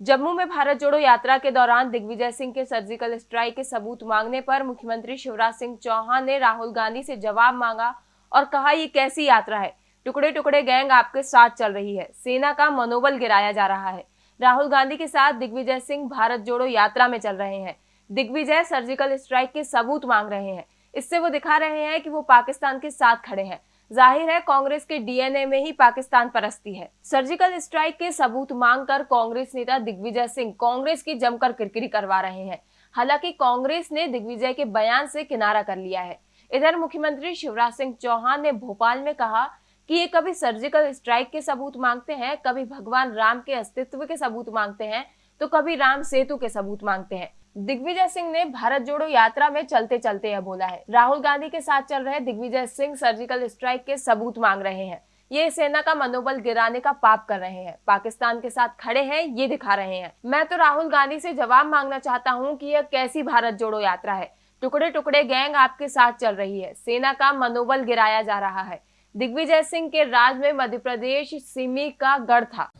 जम्मू में भारत जोड़ो यात्रा के दौरान दिग्विजय सिंह के सर्जिकल स्ट्राइक के सबूत मांगने पर मुख्यमंत्री शिवराज सिंह चौहान ने राहुल गांधी से जवाब मांगा और कहा, ये कैसी यात्रा है? टुकड़े टुकड़े गैंग आपके साथ चल रही है। सेना का मनोबल गिराया जा रहा है। राहुल गांधी के साथ दिग्विजय सिंह भारत जोड़ो यात्रा में चल रहे हैं। दिग्विजय सर्जिकल स्ट्राइक के सबूत मांग रहे हैं। इससे वो दिखा रहे हैं कि वो पाकिस्तान के साथ खड़े हैं। ज़ाहिर है, कांग्रेस के डीएनए में ही पाकिस्तान परस्ती है। सर्जिकल स्ट्राइक के सबूत मांगकर कांग्रेस नेता दिग्विजय सिंह कांग्रेस की जमकर किरकिरी करवा रहे हैं। हालाँकि कांग्रेस ने दिग्विजय के बयान से किनारा कर लिया है। इधर मुख्यमंत्री शिवराज सिंह चौहान ने भोपाल में कहा कि ये कभी सर्जिकल स्ट्राइक के सबूत मांगते हैं, कभी भगवान राम के अस्तित्व के सबूत मांगते हैं तो कभी राम सेतु के सबूत मांगते हैं। दिग्विजय सिंह ने भारत जोड़ो यात्रा में चलते चलते यह बोला है। राहुल गांधी के साथ चल रहे दिग्विजय सिंह सर्जिकल स्ट्राइक के सबूत मांग रहे हैं। ये सेना का मनोबल गिराने का पाप कर रहे हैं। पाकिस्तान के साथ खड़े हैं, ये दिखा रहे हैं। मैं तो राहुल गांधी से जवाब मांगना चाहता हूँ कि यह कैसी भारत जोड़ो यात्रा है। टुकड़े टुकड़े गैंग आपके साथ चल रही है। सेना का मनोबल गिराया जा रहा है। दिग्विजय सिंह के राज में मध्य प्रदेश, सिमी का गढ़ था।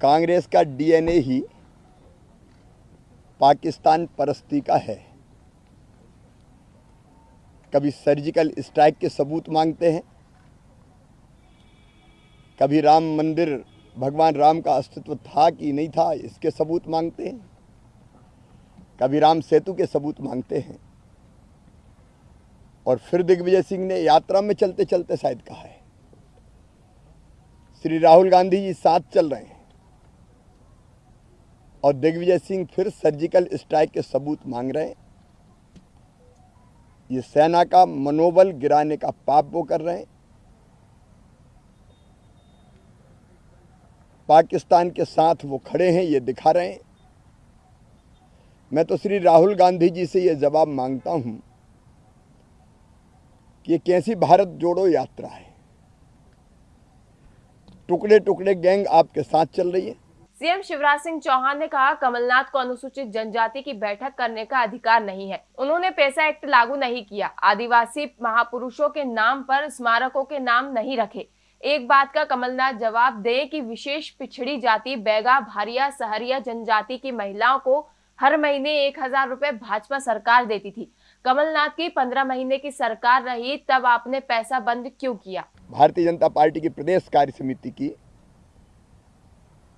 कांग्रेस का डीएनए ही पाकिस्तान परस्ती का है। कभी सर्जिकल स्ट्राइक के सबूत मांगते हैं। कभी राम मंदिर, भगवान राम का अस्तित्व था कि नहीं था, इसके सबूत मांगते हैं। कभी राम सेतु के सबूत मांगते हैं। और फिर दिग्विजय सिंह ने यात्रा में चलते चलते शायद कहा है। श्री राहुल गांधी जी साथ चल रहे हैं। और दिग्विजय सिंह फिर सर्जिकल स्ट्राइक के सबूत मांग रहे हैं। ये सेना का मनोबल गिराने का पाप वो कर रहे हैं। पाकिस्तान के साथ वो खड़े हैं, ये दिखा रहे हैं। मैं तो श्री राहुल गांधी जी से ये जवाब माँगता हूँ कि ये कैसी भारत जोड़ो यात्रा है। टुकड़े टुकड़े गैंग आपके साथ चल रही है। सीएम शिवराज सिंह चौहान ने कहा, कमलनाथ को अनुसूचित जनजाति की बैठक करने का अधिकार नहीं है। उन्होंने पैसा एक्ट लागू नहीं किया। आदिवासी महापुरुषों के नाम पर स्मारकों के नाम नहीं रखे। एक बात का कमलनाथ जवाब दे कि विशेष पिछड़ी जाति बैगा, भारिया, सहरिया जनजाति की महिलाओं को हर महीने एक हज़ार रुपए भाजपा सरकार देती थी। कमलनाथ की पंद्रह महीने की सरकार रही, तब आपने पैसा बंद क्यों किया? भारतीय जनता पार्टी की प्रदेश कार्य समिति की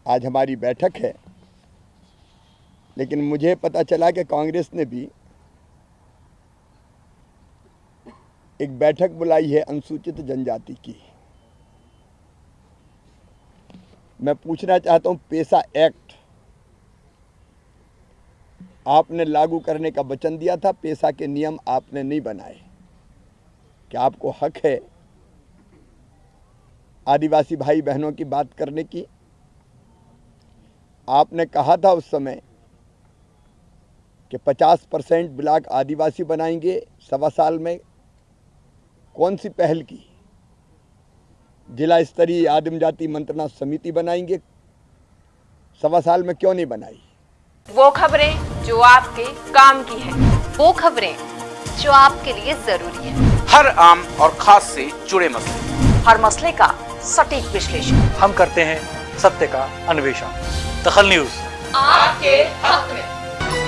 आज हमारी बैठक है। लेकिन मुझे पता चला कि कांग्रेस ने भी एक बैठक बुलाई है अनुसूचित जनजाति की। मैं पूछना चाहता हूँ, पेशा एक्ट आपने लागू करने का वचन दिया था, पेशा के नियम आपने नहीं बनाए। क्या आपको हक है? आदिवासी भाई बहनों की बात करने की? आपने कहा था उस समय कि 50 परसेंट ब्लॉक आदिवासी बनाएँगे सवा साल में। कौन सी पहल की? जिला स्तरीय आदिम जाति मंत्रणा समिति बनाएँगे। सवा साल में क्यों नहीं बनाई? वो खबरें जो आपके काम की है। वो खबरें जो आपके लिए ज़रूरी है। हर आम और खास से जुड़े मसले। हर मसले का सटीक विश्लेषण। हम करते हैं सत्य का अन्वेषण। दखल न्यूज़। आपके हक में।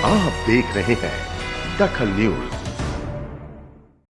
आप देख रहे हैं दखल न्यूज़।